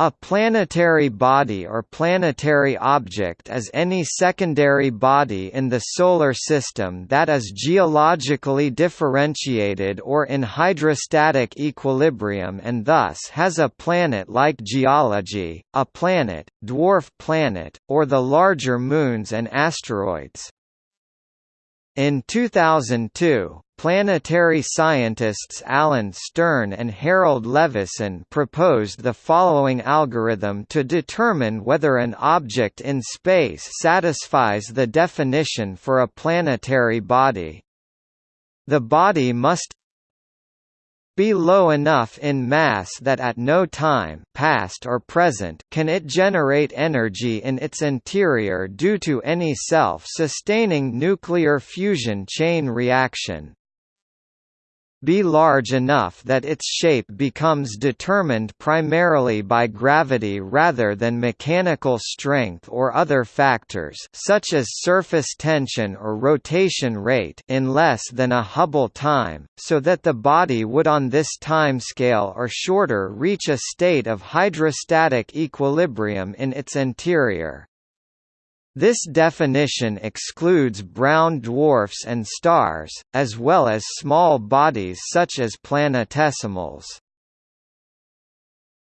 A planetary body or planetary object is any secondary body in the Solar System that is geologically differentiated or in hydrostatic equilibrium and thus has a planet-like geology, a planet, dwarf planet, or the larger moons and asteroids. In 2002, Planetary scientists Alan Stern and Harold Levison proposed the following algorithm to determine whether an object in space satisfies the definition for a planetary body. The body must be low enough in mass that at no time past or present can it generate energy in its interior due to any self-sustaining nuclear fusion chain reaction be large enough that its shape becomes determined primarily by gravity rather than mechanical strength or other factors such as surface tension or rotation rate in less than a Hubble time, so that the body would on this timescale or shorter reach a state of hydrostatic equilibrium in its interior. This definition excludes brown dwarfs and stars, as well as small bodies such as planetesimals.